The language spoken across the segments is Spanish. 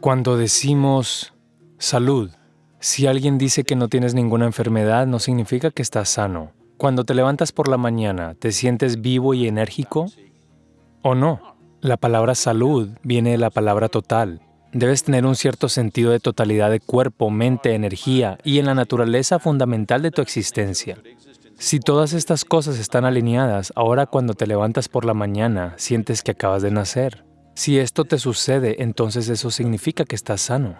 Cuando decimos salud, si alguien dice que no tienes ninguna enfermedad, no significa que estás sano. Cuando te levantas por la mañana, ¿te sientes vivo y enérgico o no? La palabra salud viene de la palabra total. Debes tener un cierto sentido de totalidad de cuerpo, mente, energía y en la naturaleza fundamental de tu existencia. Si todas estas cosas están alineadas, ahora cuando te levantas por la mañana, sientes que acabas de nacer. Si esto te sucede, entonces eso significa que estás sano.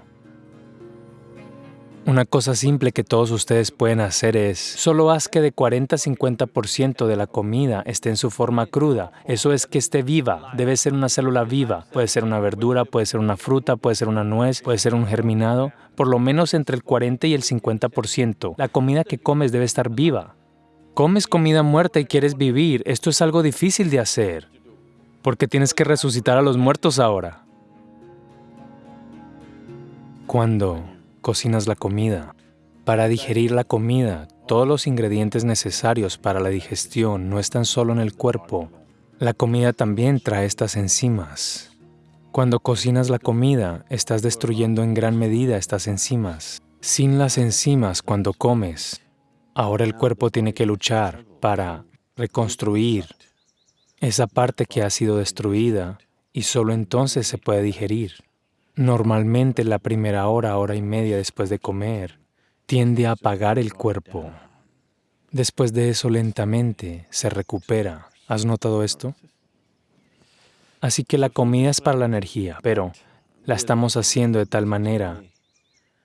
Una cosa simple que todos ustedes pueden hacer es, solo haz que de 40 a 50% de la comida esté en su forma cruda. Eso es que esté viva, debe ser una célula viva. Puede ser una verdura, puede ser una fruta, puede ser una nuez, puede ser un germinado. Por lo menos entre el 40 y el 50%. La comida que comes debe estar viva. Comes comida muerta y quieres vivir, esto es algo difícil de hacer, porque tienes que resucitar a los muertos ahora. Cuando cocinas la comida. Para digerir la comida, todos los ingredientes necesarios para la digestión no están solo en el cuerpo. La comida también trae estas enzimas. Cuando cocinas la comida, estás destruyendo en gran medida estas enzimas. Sin las enzimas, cuando comes, ahora el cuerpo tiene que luchar para reconstruir esa parte que ha sido destruida y solo entonces se puede digerir. Normalmente la primera hora, hora y media después de comer, tiende a apagar el cuerpo. Después de eso lentamente se recupera. ¿Has notado esto? Así que la comida es para la energía, pero la estamos haciendo de tal manera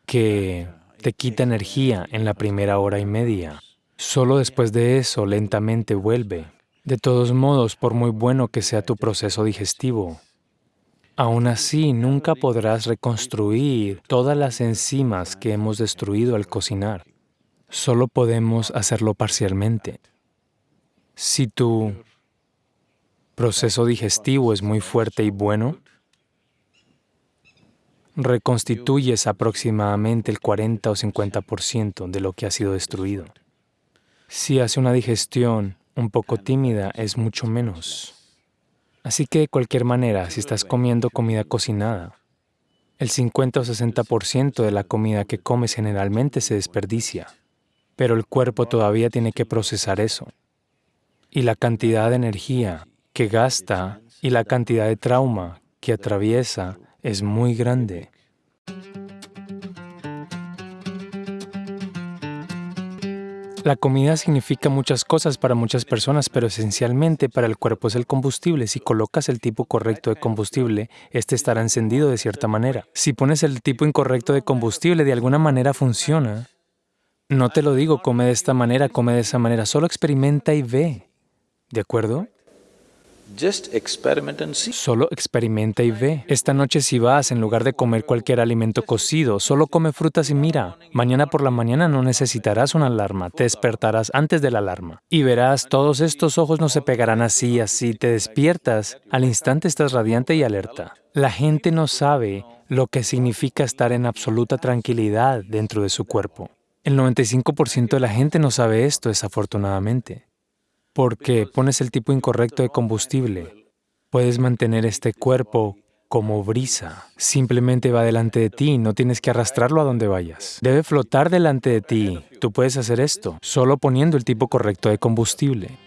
que te quita energía en la primera hora y media. Solo después de eso lentamente vuelve. De todos modos, por muy bueno que sea tu proceso digestivo, Aún así, nunca podrás reconstruir todas las enzimas que hemos destruido al cocinar. Solo podemos hacerlo parcialmente. Si tu proceso digestivo es muy fuerte y bueno, reconstituyes aproximadamente el 40 o 50% de lo que ha sido destruido. Si hace una digestión un poco tímida, es mucho menos. Así que de cualquier manera, si estás comiendo comida cocinada, el 50 o 60% de la comida que comes generalmente se desperdicia, pero el cuerpo todavía tiene que procesar eso. Y la cantidad de energía que gasta y la cantidad de trauma que atraviesa es muy grande. La comida significa muchas cosas para muchas personas, pero esencialmente para el cuerpo es el combustible. Si colocas el tipo correcto de combustible, este estará encendido de cierta manera. Si pones el tipo incorrecto de combustible, de alguna manera funciona. No te lo digo, come de esta manera, come de esa manera, solo experimenta y ve. ¿De acuerdo? Solo experimenta y ve. Esta noche si vas, en lugar de comer cualquier alimento cocido, solo come frutas y mira. Mañana por la mañana no necesitarás una alarma, te despertarás antes de la alarma. Y verás, todos estos ojos no se pegarán así, así. Te despiertas, al instante estás radiante y alerta. La gente no sabe lo que significa estar en absoluta tranquilidad dentro de su cuerpo. El 95% de la gente no sabe esto, desafortunadamente porque pones el tipo incorrecto de combustible. Puedes mantener este cuerpo como brisa. Simplemente va delante de ti, no tienes que arrastrarlo a donde vayas. Debe flotar delante de ti. Tú puedes hacer esto solo poniendo el tipo correcto de combustible.